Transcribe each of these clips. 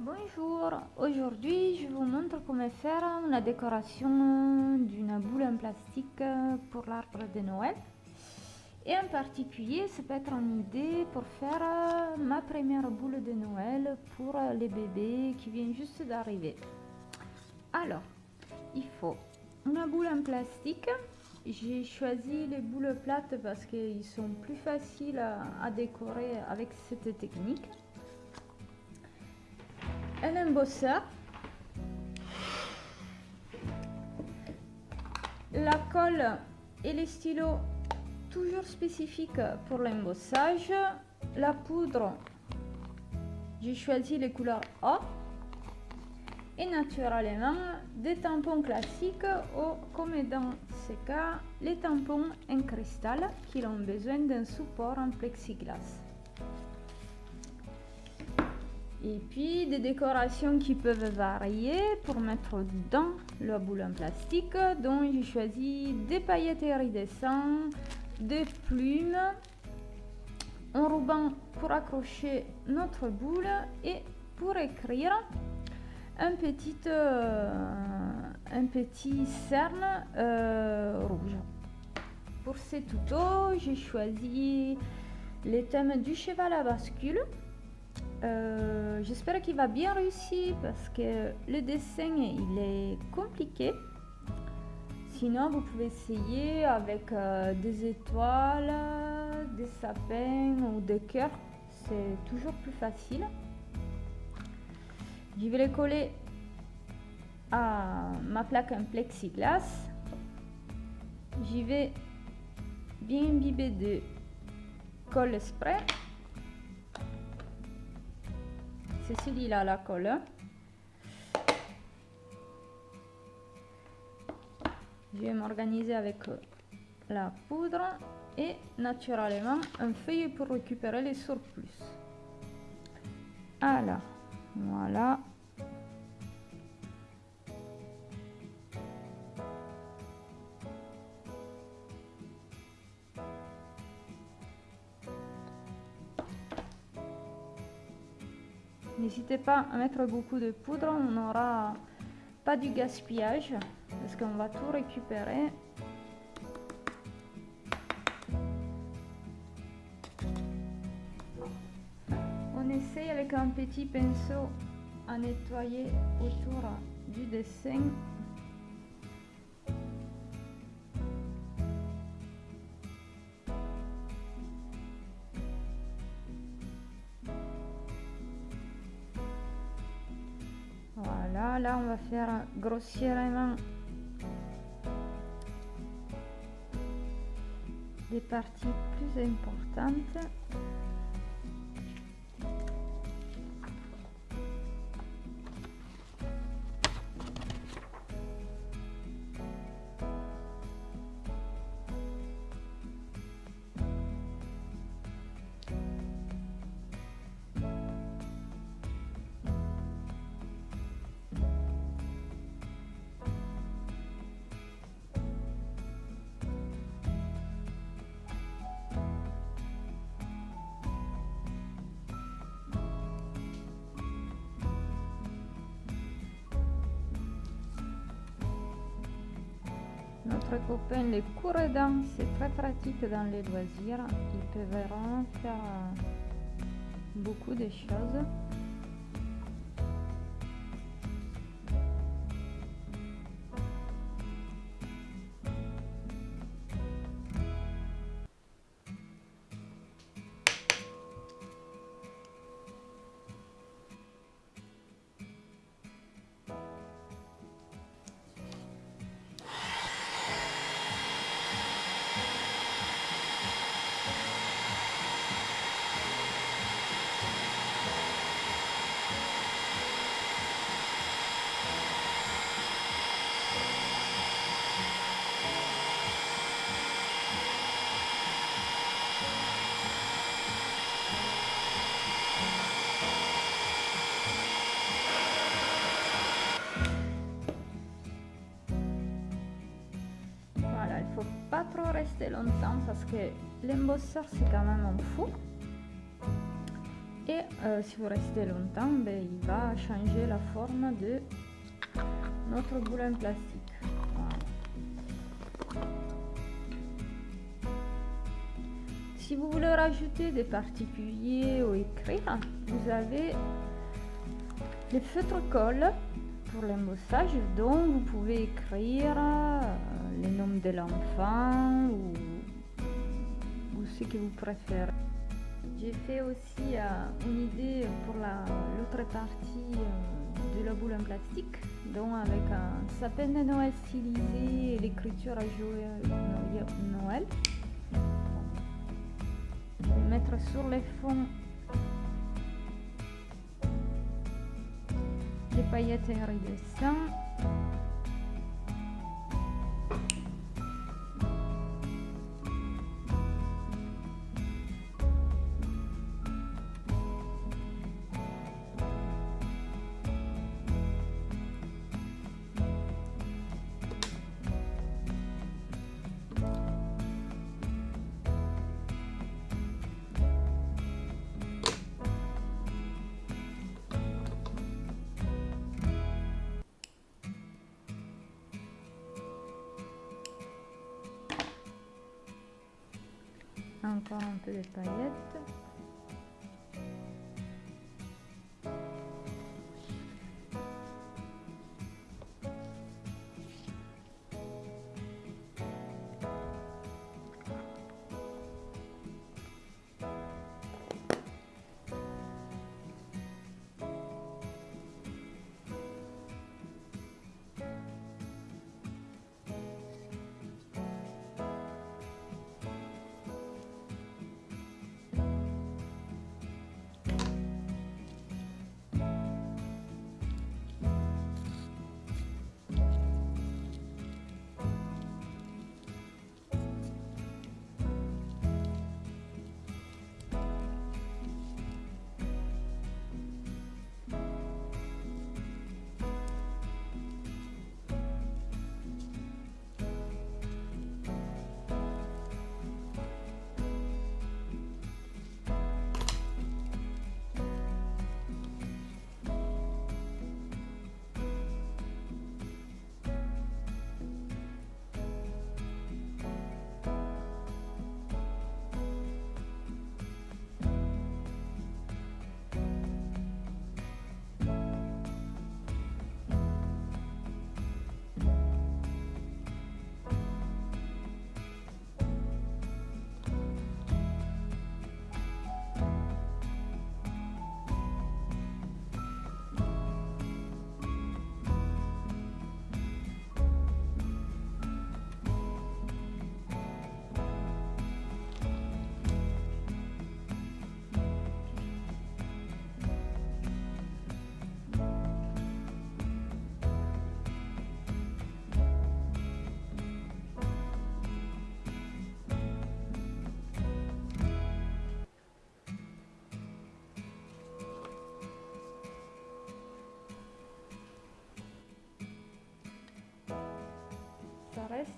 Bonjour, aujourd'hui je vous montre comment faire une décoration d'une boule en plastique pour l'arbre de Noël. Et en particulier, ça peut être une idée pour faire ma première boule de Noël pour les bébés qui viennent juste d'arriver. Alors, il faut une boule en plastique. J'ai choisi les boules plates parce qu'ils sont plus faciles à décorer avec cette technique un embosseur, la colle et les stylos toujours spécifiques pour l'embossage, la poudre, j'ai choisi les couleurs O et naturellement des tampons classiques ou comme dans ce cas les tampons en cristal qui ont besoin d'un support en plexiglas et puis des décorations qui peuvent varier pour mettre dans la boule en plastique donc j'ai choisi des paillettes iridescentes des plumes un ruban pour accrocher notre boule et pour écrire un petit euh, un petit cerne euh, rouge. Pour ces tutos j'ai choisi les thèmes du cheval à bascule euh, j'espère qu'il va bien réussir parce que le dessin il est compliqué. Sinon, vous pouvez essayer avec euh, des étoiles, des sapins ou des cœurs. C'est toujours plus facile. Je vais les coller à ma plaque en plexiglas. J'y vais bien imbiber de colle spray. C'est celui-là la colle. Je vais m'organiser avec la poudre et naturellement un feuille pour récupérer les surplus. Alors, voilà. N'hésitez pas à mettre beaucoup de poudre, on n'aura pas du gaspillage parce qu'on va tout récupérer. On essaye avec un petit pinceau à nettoyer autour du dessin là on va faire grossièrement des parties plus importantes Notre copain les courredans, c'est très pratique dans les loisirs. Ils peuvent vraiment faire euh, beaucoup de choses. Rester longtemps parce que l'embosseur c'est quand même un fou. Et euh, si vous restez longtemps, ben, il va changer la forme de notre boule plastique. Si vous voulez rajouter des particuliers ou écrire, vous avez les feutres colle pour l'embossage dont vous pouvez écrire euh, les noms de l'enfant ou, ce que vous préférez. J'ai fait aussi euh, une idée pour l'autre partie euh, de la boule en plastique, donc avec un sapin de Noël stylisé et l'écriture à jouer Noël. Je vais mettre sur les fonds des paillettes iridescentes encore un peu de paillettes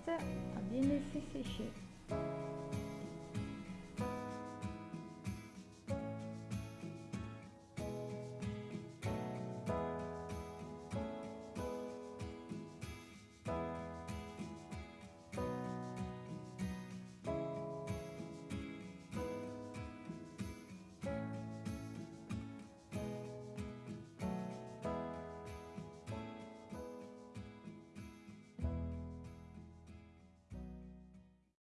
à bien laisser sécher.